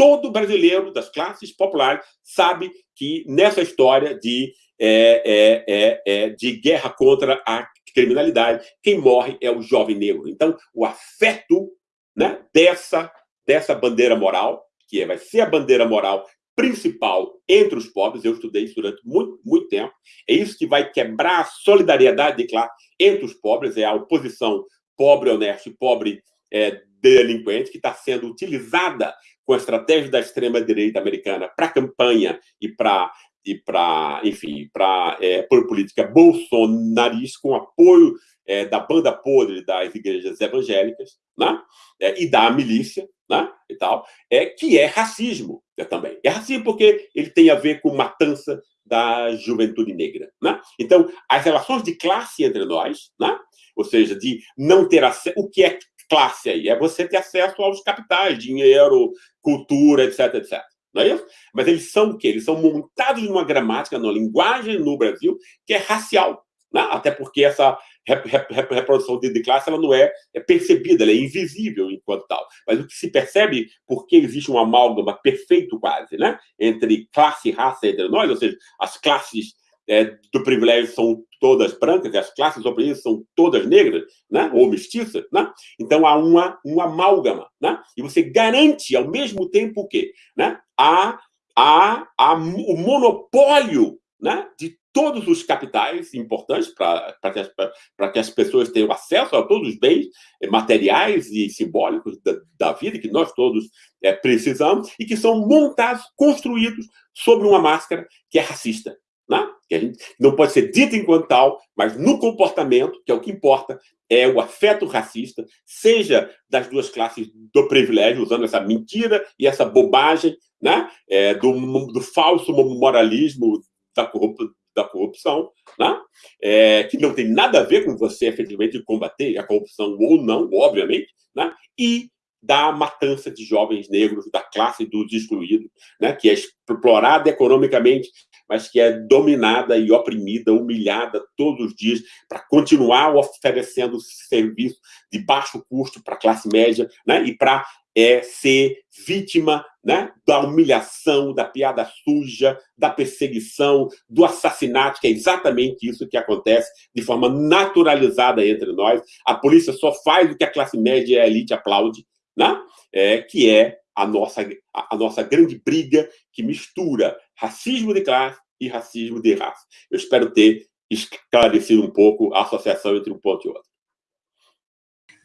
Todo brasileiro das classes populares sabe que nessa história de, é, é, é, é de guerra contra a criminalidade, quem morre é o jovem negro. Então, o afeto né, dessa, dessa bandeira moral, que é, vai ser a bandeira moral principal entre os pobres, eu estudei isso durante muito, muito tempo, é isso que vai quebrar a solidariedade de classe entre os pobres, é a oposição pobre honesto e pobre é, delinquente, que está sendo utilizada com a estratégia da extrema-direita americana para campanha e para e para, enfim, para é, por política bolsonarista, com apoio é, da banda podre das igrejas evangélicas, né? É, e da milícia, né? E tal, é que é racismo é, também. É racismo porque ele tem a ver com matança da juventude negra, né? Então, as relações de classe entre nós, né? Ou seja, de não ter acesso, o que é classe aí? É você ter acesso aos capitais, dinheiro, cultura, etc, etc não é isso? Mas eles são o quê? Eles são montados numa gramática, numa linguagem no Brasil que é racial, né? até porque essa reprodução de, classe ela não é, é, percebida, ela é invisível enquanto tal. Mas o que se percebe, porque existe um amálgama perfeito quase, né? entre classe e raça entre nós, ou seja, as classes é, do privilégio são todas brancas, as classes oprimidas são todas negras, né? ou mestiças, né? então há uma, uma amálgama, né? e você garante ao mesmo tempo o quê? Né? Há, há, há o monopólio né? de todos os capitais importantes para que, que, as pessoas tenham acesso a todos os bens materiais e simbólicos da, da vida que nós todos é, precisamos e que são montados, construídos sobre uma máscara que é racista? Que a gente não pode ser dita enquanto tal, mas no comportamento, que é o que importa, é o afeto racista, seja das duas classes do privilégio, usando essa mentira e essa bobagem né? É, do, do falso moralismo da, corrup da corrupção, né? É, que não tem nada a ver com você efetivamente combater a corrupção ou não, obviamente, né? e da matança de jovens negros, da classe dos excluídos, né? que é explorada economicamente mas que é dominada e oprimida, humilhada todos os dias para continuar oferecendo serviço de baixo custo para a classe média né? e para é, ser vítima né? da humilhação, da piada suja, da perseguição, do assassinato, que é exatamente isso que acontece de forma naturalizada entre nós. A polícia só faz o que a classe média e a elite aplaude, né? é, que é a nossa, a, a nossa grande briga que mistura racismo de classe e racismo de raça. Eu espero ter esclarecido um pouco a associação entre um ponto e outro.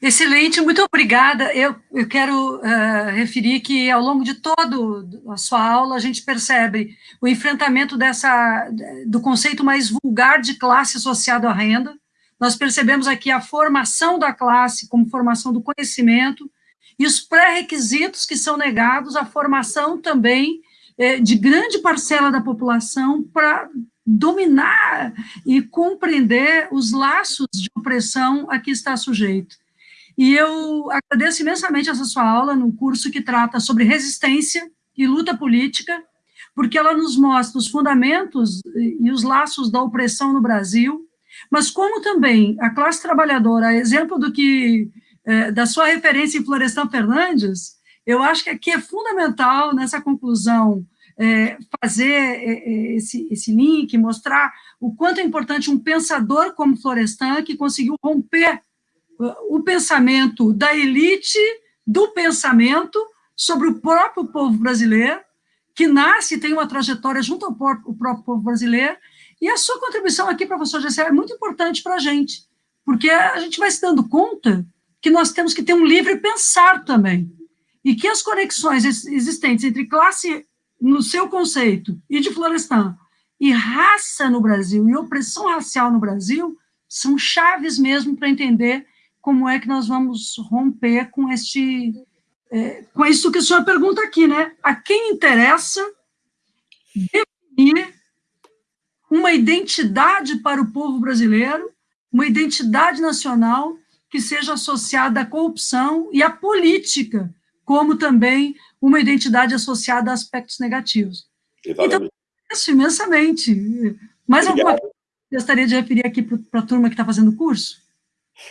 Excelente, muito obrigada. Eu, eu quero uh, referir que, ao longo de toda a sua aula, a gente percebe o enfrentamento dessa, do conceito mais vulgar de classe associado à renda. Nós percebemos aqui a formação da classe como formação do conhecimento e os pré-requisitos que são negados à formação também é, de grande parcela da população para dominar e compreender os laços de opressão a que está sujeito. E eu agradeço imensamente essa sua aula num curso que trata sobre resistência e luta política, porque ela nos mostra os fundamentos e os laços da opressão no Brasil, mas como também a classe trabalhadora, exemplo do que, é, da sua referência em Florestan Fernandes, eu acho que aqui é fundamental nessa conclusão é, fazer é, é, esse, esse link, mostrar o quanto é importante um pensador como Florestan, que conseguiu romper o pensamento da elite do pensamento sobre o próprio povo brasileiro, que nasce e tem uma trajetória junto ao próprio povo brasileiro, e a sua contribuição aqui, professor Gessé, é muito importante para a gente, porque a gente vai se dando conta que nós temos que ter um livre pensar também, e que as conexões existentes entre classe no seu conceito, e de Florestan, e raça no Brasil, e opressão racial no Brasil, são chaves mesmo para entender como é que nós vamos romper com este é, com isso que o senhor pergunta aqui, né? A quem interessa definir uma identidade para o povo brasileiro, uma identidade nacional que seja associada à corrupção e à política, como também uma identidade associada a aspectos negativos. Exatamente. Então, isso imensamente. Mais Obrigado. alguma coisa que gostaria de referir aqui para a turma que está fazendo o curso?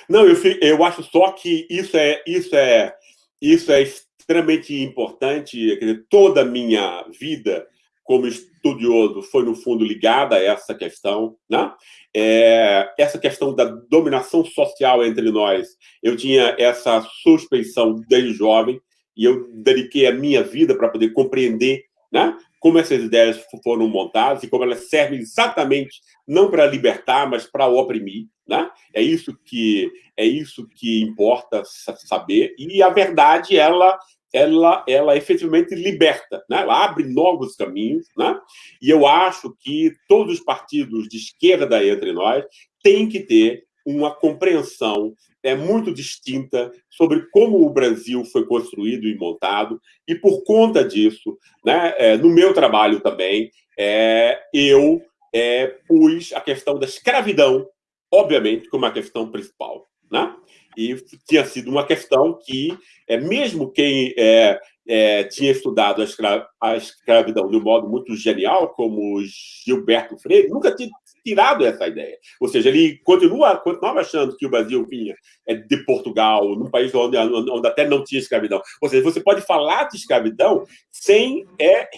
Não, eu, eu acho só que isso é, isso é, isso é extremamente importante. Quer dizer, toda a minha vida como estudioso foi, no fundo, ligada a essa questão. Né? É, essa questão da dominação social entre nós, eu tinha essa suspeição desde jovem, e eu dediquei a minha vida para poder compreender né, como essas ideias foram montadas e como elas servem exatamente não para libertar, mas para oprimir. Né? É isso que é isso que importa saber. E a verdade ela ela ela efetivamente liberta, né? Ela abre novos caminhos, né? E eu acho que todos os partidos de esquerda entre nós têm que ter uma compreensão é muito distinta sobre como o Brasil foi construído e montado, e por conta disso, né, é, no meu trabalho também, é, eu é, pus a questão da escravidão, obviamente, como a questão principal. Né? E tinha sido uma questão que, é, mesmo quem é, é, tinha estudado a, escra a, escravidão de um modo muito genial, como Gilberto Freire, nunca tinha tirado essa ideia. Ou seja, ele continua, continuava achando que o Brasil vinha é, de Portugal, num país onde, onde até não tinha escravidão. Ou seja, você pode falar de escravidão sem, é,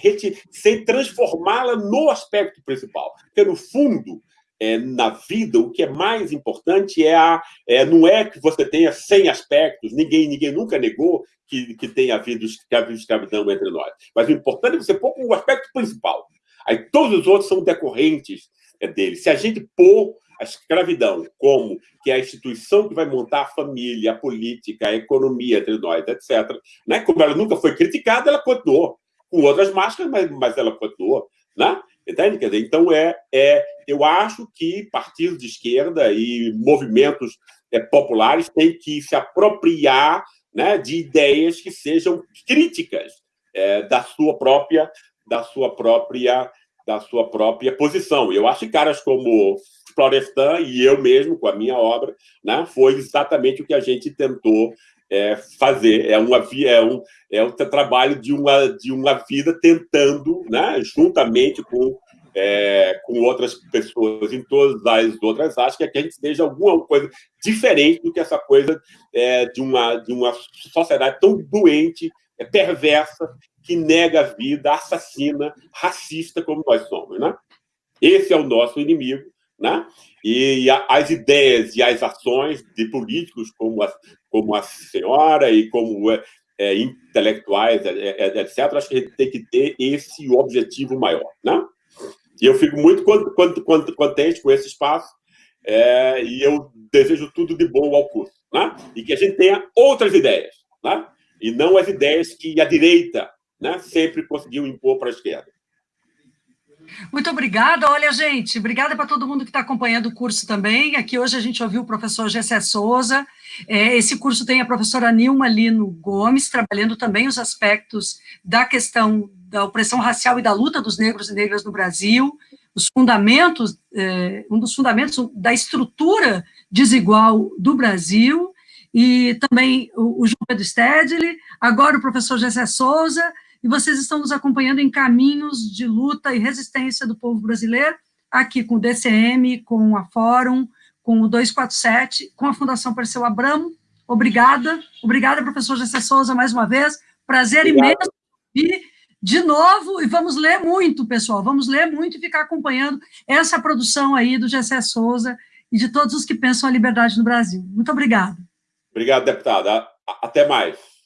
sem transformá-la no aspecto principal. Porque, no fundo, é, na vida, o que é mais importante é, a, é não é que você tenha 100 aspectos, ninguém, ninguém nunca negou que, que tenha havido escravidão entre nós. Mas o importante é você pôr o aspecto principal. Aí todos os outros são decorrentes é dele. Se a gente pôr a escravidão como que é a instituição que vai montar a família, a política, a economia entre nós, etc., né? como ela nunca foi criticada, ela continuou. Com outras máscaras, mas, mas ela continuou. Né? Entende? Quer dizer, então, é, é, eu acho que partidos de esquerda e movimentos é, populares têm que se apropriar né, de ideias que sejam críticas é, da sua própria da sua própria da sua própria posição. Eu acho que caras como Florestan e eu mesmo, com a minha obra, né, foi exatamente o que a gente tentou é, fazer. É, uma, é, um, é um trabalho de uma, de uma vida tentando, né, juntamente com, é, com outras pessoas em todas as outras áreas, que a gente seja alguma coisa diferente do que essa coisa é, de, uma, de uma sociedade tão doente, é, perversa, que nega a vida, assassina, racista como nós somos. Né? Esse é o nosso inimigo. Né? E as ideias e as ações de políticos como a, como a senhora e como é, é intelectuais, é, é, etc., acho que a gente tem que ter esse objetivo maior. Né? E eu fico muito contente com esse espaço é, e eu desejo tudo de bom ao curso. Né? E que a gente tenha outras ideias, né? e não as ideias que a direita né, sempre conseguiu impor para a esquerda. Muito obrigada. Olha, gente, obrigada para todo mundo que está acompanhando o curso também. Aqui hoje a gente ouviu o professor Gessé Souza. É, esse curso tem a professora Nilma Lino Gomes, trabalhando também os aspectos da questão da opressão racial e da luta dos negros e negras no Brasil. os fundamentos, é, um dos fundamentos da estrutura desigual do Brasil, e também o, João Pedro Stedley, agora o professor Gessé Souza, e vocês estão nos acompanhando em caminhos de luta e resistência do povo brasileiro, aqui com o DCM, com a Fórum, com o 247, com a Fundação Perseu Abramo. Obrigada. Obrigada, professor Gessé Souza, mais uma vez. Prazer Obrigado. imenso. E, de novo, e vamos ler muito, pessoal, vamos ler muito e ficar acompanhando essa produção aí do Gessé Souza e de todos os que pensam a liberdade no Brasil. Muito obrigada. Obrigado, deputada. Até mais.